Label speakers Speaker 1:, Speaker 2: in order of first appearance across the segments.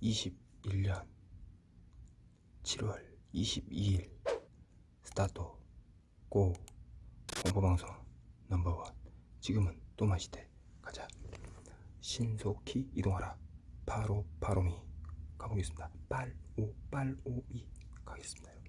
Speaker 1: 2021년 7월 22일 스타트 고 공포방송 넘버원. 지금은 또 마시대. 가자. 신속히 이동하라. 바로 바로미. 가보겠습니다. 빨오 빨오이. 가겠습니다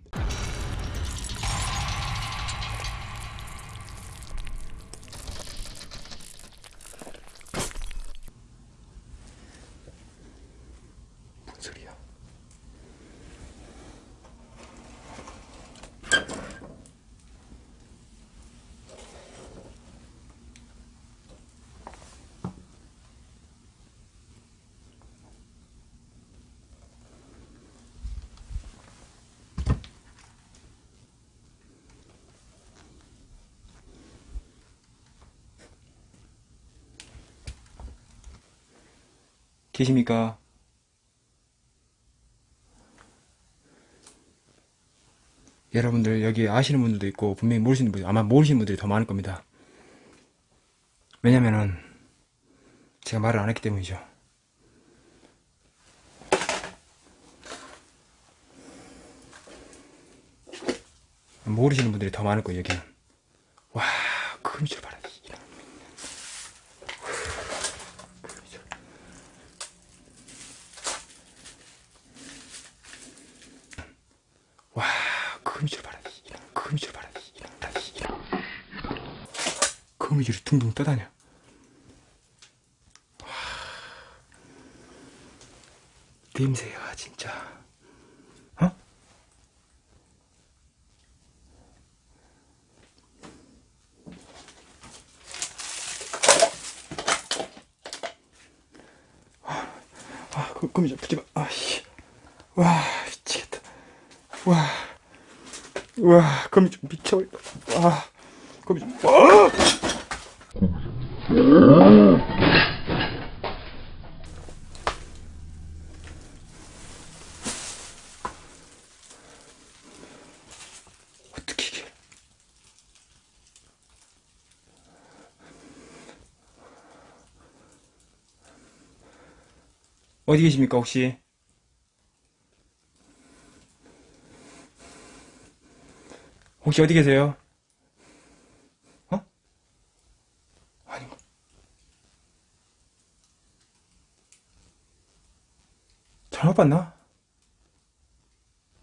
Speaker 1: 계십니까? 여러분들 여기 아시는 분들도 있고 분명히 모르시는 분들 아마 모르시는 분들이 더 많을 겁니다. 왜냐면은 제가 말을 안 했기 때문이죠. 모르시는 분들이 더 많을 거예요 여기는. 와 금줄 봐라. 이런. 금줄. 와 거미줄 봐라 이런 거미줄 봐라 이런 이런 거미줄이 둥둥 떠다녀 와 냄새가 진짜 어? 아, 그, 거미줄 붙지 마. 아씨. 와, 미치겠다. 와, 와, 거미 좀 미쳐버려. 와, 거미 좀, 와! 어떻게? 어디 계십니까, 혹시? 혹시 어디 계세요? 어? 아닌가? 잘못 봤나?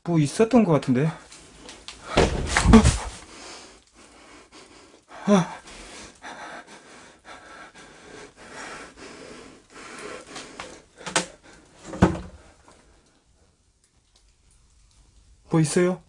Speaker 1: 뭐 있었던 것 같은데? 뭐 있어요?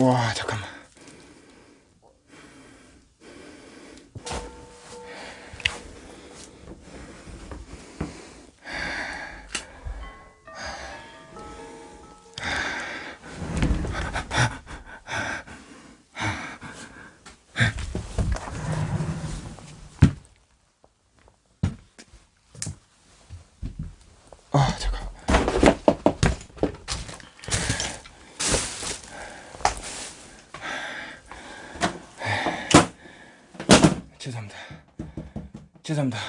Speaker 1: 와 잠깐만 죄송합니다.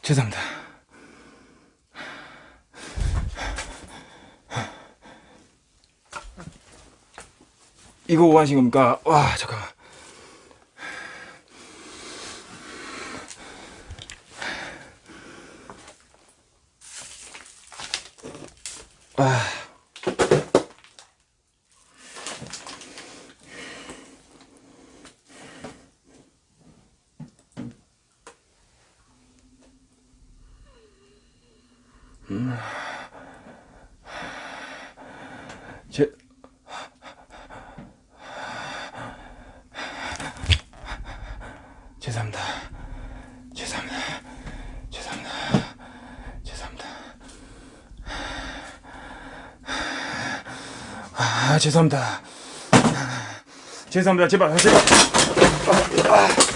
Speaker 1: 죄송합니다. 이거 뭐 하신 겁니까? 와, 잠깐만. 제 죄송합니다. 죄송합니다. 죄송합니다. 죄송합니다. 아, 죄송합니다. 죄송합니다. 제발, 제발. 아, 아.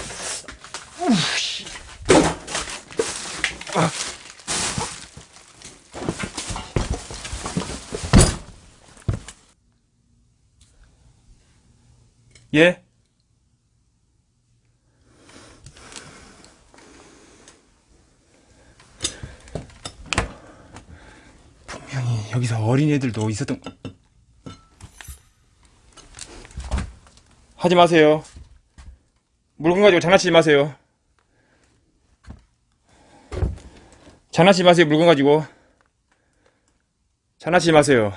Speaker 1: 예? 분명히 여기서 어린애들도 있었던 하지 마세요. 물건 가지고 장난치지 마세요. 장난치지 마세요, 물건 가지고. 장난치지 마세요.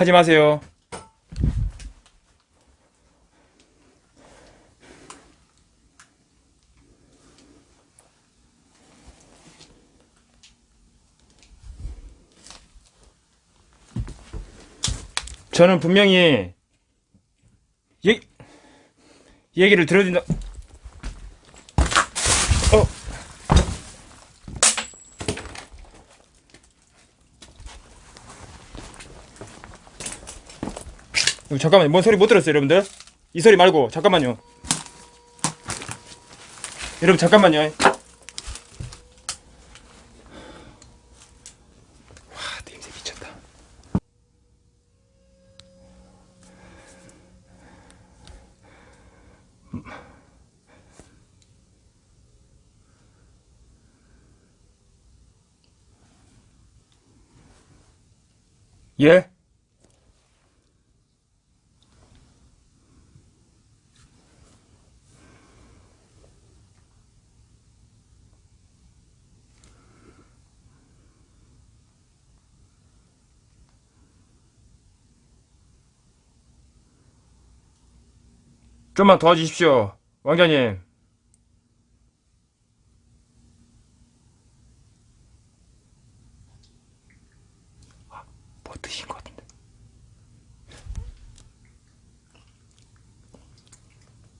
Speaker 1: 하지 마세요. 저는 분명히 얘, 얘기를 들어준다. 잠깐만요. 뭔 소리 못 들었어요, 여러분들? 이 소리 말고 잠깐만요. 여러분 잠깐만요. 와, 냄새 미쳤다. 예? 좀만 도와주십시오, 왕자님. 뭐 드신 것같은데.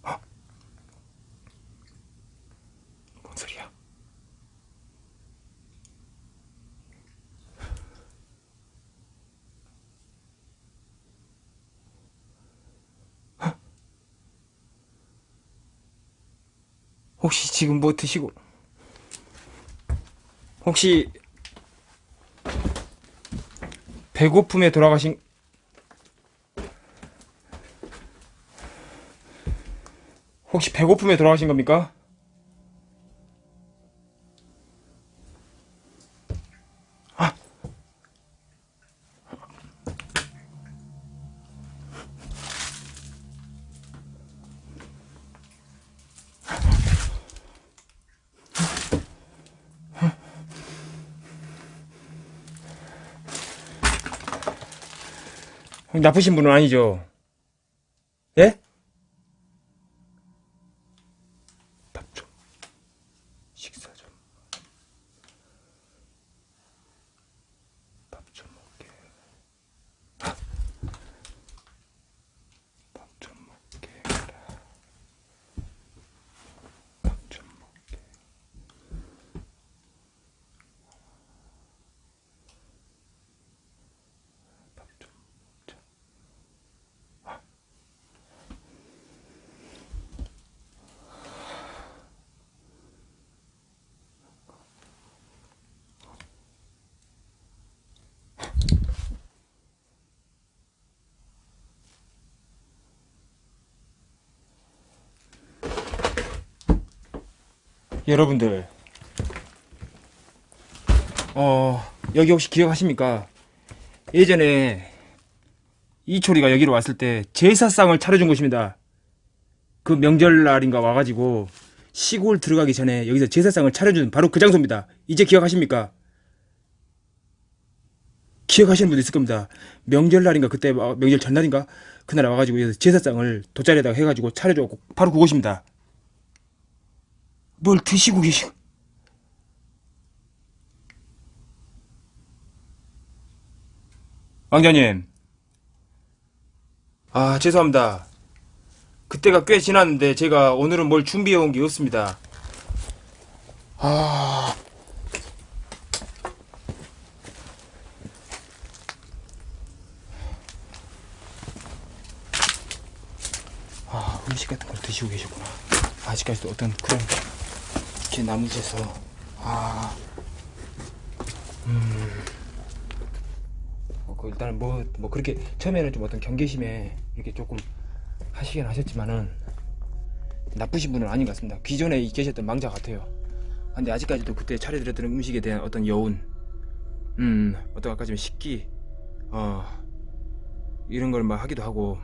Speaker 1: 어? 뭔 소리야? 혹시 지금 뭐 드시고 혹시 배고픔에 돌아가신 혹시 배고픔에 돌아가신 겁니까? 나쁘신 분은 아니죠? 예? 밥 좀. 식사 좀. 밥 좀 먹게. 밥 좀 먹게. 해라. 밥좀 먹게. 밥 좀 먹자. 여러분들, 어, 여기 혹시 기억하십니까? 예전에 이초리가 여기로 왔을 때 제사상을 차려준 곳입니다. 그 명절날인가 와가지고 시골 들어가기 전에 여기서 제사상을 차려준 바로 그 장소입니다. 이제 기억하십니까? 기억하시는 분도 있을 겁니다. 명절날인가 그때 어, 명절 전날인가 그날 와가지고 제사상을 돗자리에다가 해가지고 차려줘갖고 바로 그것입니다. 뭘 드시고 계시고. 왕자님. 아, 죄송합니다. 그때가 꽤 지났는데 제가 오늘은 뭘 준비해 온 게 없습니다. 아. 아, 음식 같은 걸 드시고 계시구나. 아직까지도 어떤 그런 게 남으셔서 아. 음. 어, 그 일단은 뭐, 뭐 그렇게 처음에는 좀 어떤 경계심에 이렇게 조금 하시긴 하셨지만은 나쁘신 분은 아닌 것 같습니다. 기존에 계셨던 망자 같아요. 근데 아직까지도 그때 차려드렸던 음식에 대한 어떤 여운, 음, 어떤 아까 좀 식기, 어, 이런 걸 막 하기도 하고,